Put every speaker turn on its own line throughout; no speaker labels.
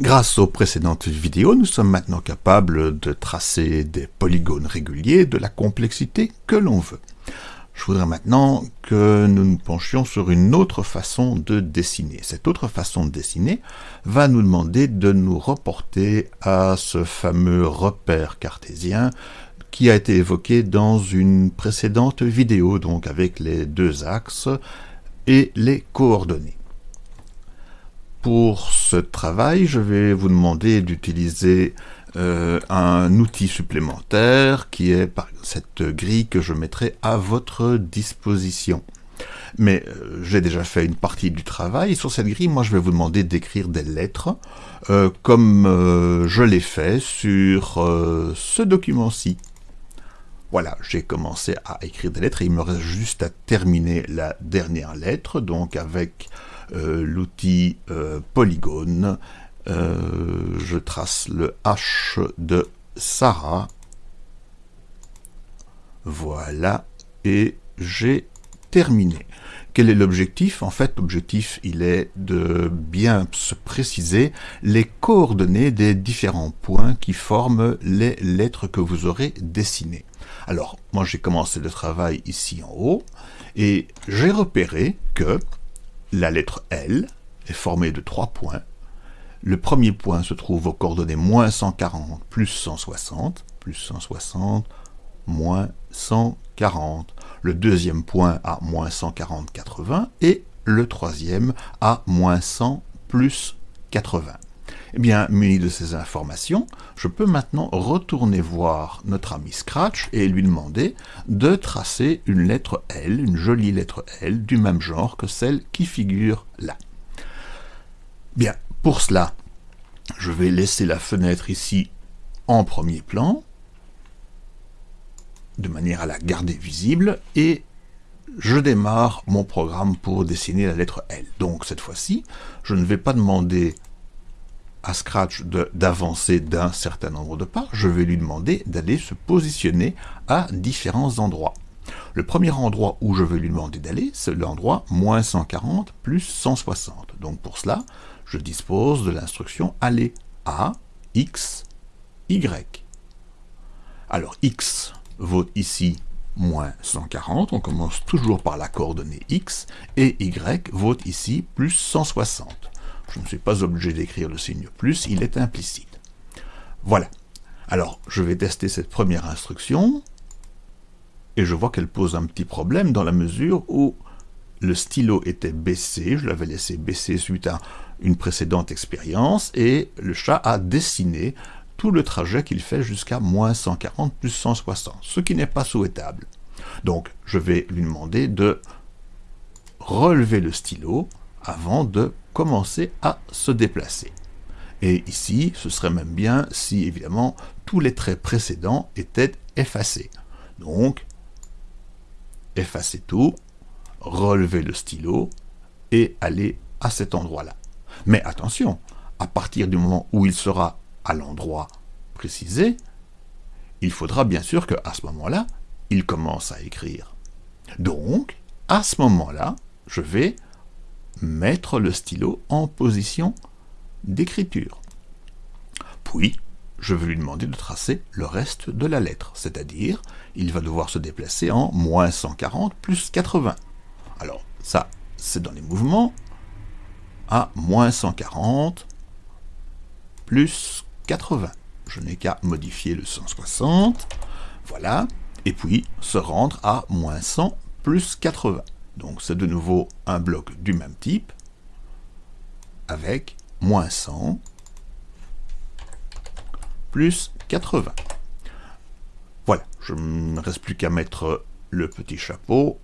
Grâce aux précédentes vidéos, nous sommes maintenant capables de tracer des polygones réguliers de la complexité que l'on veut. Je voudrais maintenant que nous nous penchions sur une autre façon de dessiner. Cette autre façon de dessiner va nous demander de nous reporter à ce fameux repère cartésien qui a été évoqué dans une précédente vidéo, donc avec les deux axes et les coordonnées. Pour ce travail, je vais vous demander d'utiliser euh, un outil supplémentaire qui est cette grille que je mettrai à votre disposition. Mais euh, j'ai déjà fait une partie du travail. sur cette grille, moi, je vais vous demander d'écrire des lettres, euh, comme je l'ai fait sur ce document-ci. Voilà, j'ai commencé à écrire des lettres et il me reste juste à terminer la dernière lettre, donc avec l'outil euh, polygone. Euh, je trace le H de Sarah. Voilà, et j'ai terminé. Quel est l'objectif? En fait, l'objectif, il est de bien se préciser les coordonnées des différents points qui forment les lettres que vous aurez dessinées. Alors, moi j'ai commencé le travail ici en haut, et j'ai repéré que la lettre L est formée de trois points. Le premier point se trouve aux coordonnées moins 140 plus 160, plus 160, moins 140. Le deuxième point à moins 140, 80, et le troisième à moins 100 plus 80. Eh bien, muni de ces informations, je peux maintenant retourner voir notre ami Scratch et lui demander de tracer une lettre L, une jolie lettre L, du même genre que celle qui figure là. Bien, pour cela, je vais laisser la fenêtre ici en premier plan, de manière à la garder visible, et je démarre mon programme pour dessiner la lettre L. Donc cette fois-ci, je ne vais pas demander à Scratch d'avancer d'un certain nombre de pas, je vais lui demander d'aller se positionner à différents endroits. Le premier endroit où je vais lui demander d'aller, c'est l'endroit moins 140 plus 160. Donc pour cela, je dispose de l'instruction aller à x, y. Alors x vaut ici moins 140, on commence toujours par la coordonnée x, et y vaut ici plus 160. Je ne suis pas obligé d'écrire le signe plus, il est implicite. Voilà. Alors, je vais tester cette première instruction, et je vois qu'elle pose un petit problème dans la mesure où le stylo était baissé, je l'avais laissé baisser suite à une précédente expérience, et le chat a dessiné tout le trajet qu'il fait jusqu'à moins 140 plus 160, ce qui n'est pas souhaitable. Donc, je vais lui demander de relever le stylo avant de commencer à se déplacer. Et ici, ce serait même bien si, évidemment, tous les traits précédents étaient effacés. Donc, effacer tout, relever le stylo et aller à cet endroit-là. Mais attention, à partir du moment où il sera à l'endroit précisé, il faudra bien sûr qu'à ce moment-là, il commence à écrire. Donc, à ce moment-là, je vais mettre le stylo en position d'écriture. Puis, je vais lui demander de tracer le reste de la lettre, c'est-à-dire, il va devoir se déplacer en moins 140 plus 80. Alors, ça, c'est dans les mouvements, à moins 140 plus 80. Je n'ai qu'à modifier le 160, voilà, et puis se rendre à moins 100 plus 80. Donc c'est de nouveau un bloc du même type, avec moins 100 plus 80. Voilà, je ne reste plus qu'à mettre le petit chapeau,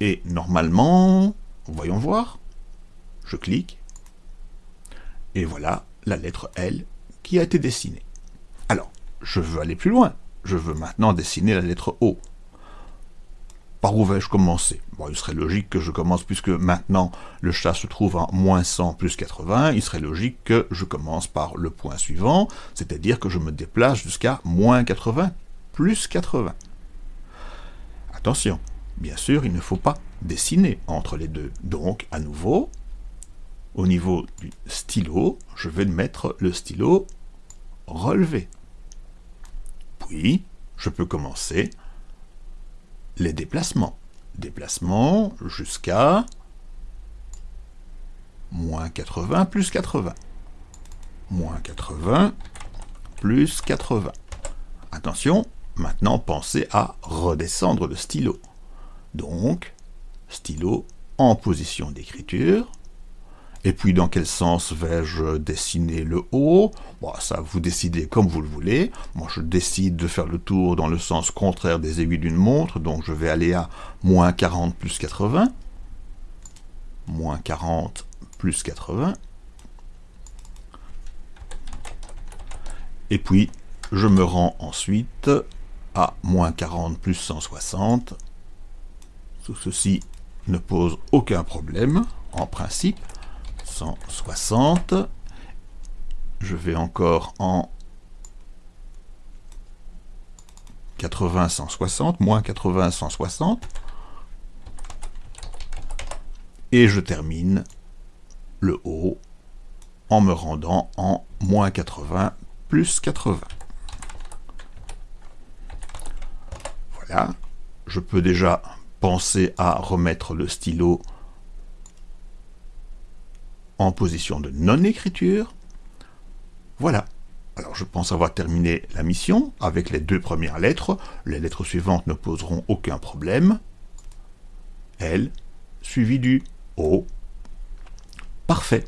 et normalement, voyons voir, je clique, et voilà la lettre L qui a été dessinée. Alors, je veux aller plus loin, je veux maintenant dessiner la lettre O. Par où vais-je commencer? Bon, Il serait logique que je commence, puisque maintenant le chat se trouve en moins 100 plus 80, il serait logique que je commence par le point suivant, c'est-à-dire que je me déplace jusqu'à moins 80 plus 80. Attention, bien sûr, il ne faut pas dessiner entre les deux. Donc, à nouveau, au niveau du stylo, je vais mettre le stylo relevé. Puis, je peux commencer les déplacements. Déplacement jusqu'à moins 80 plus 80. Moins 80 plus 80. Attention, maintenant pensez à redescendre le stylo. Donc, stylo en position d'écriture. Et puis dans quel sens vais-je dessiner le haut? Ça vous décidez comme vous le voulez. Moi je décide de faire le tour dans le sens contraire des aiguilles d'une montre, donc je vais aller à moins 40 plus 80. Moins 40 plus 80. Et puis je me rends ensuite à moins 40 plus 160. Tout ceci ne pose aucun problème, en principe. 160. Je vais encore en 80, 160, moins 80, 160. Et je termine le haut en me rendant en moins 80 plus 80. Voilà, je peux déjà penser à remettre le stylo en position de non-écriture. Voilà. Alors je pense avoir terminé la mission avec les deux premières lettres. Les lettres suivantes ne poseront aucun problème. L, suivi du O. Parfait.